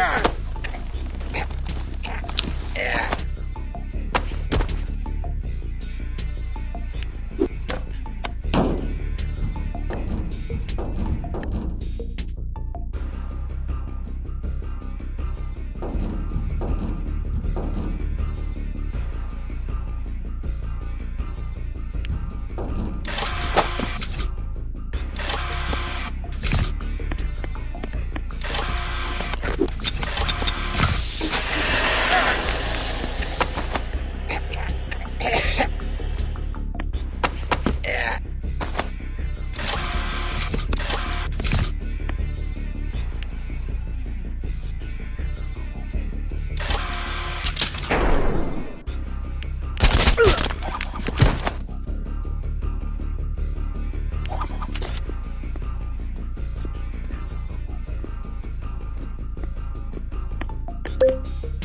Ah. Bye.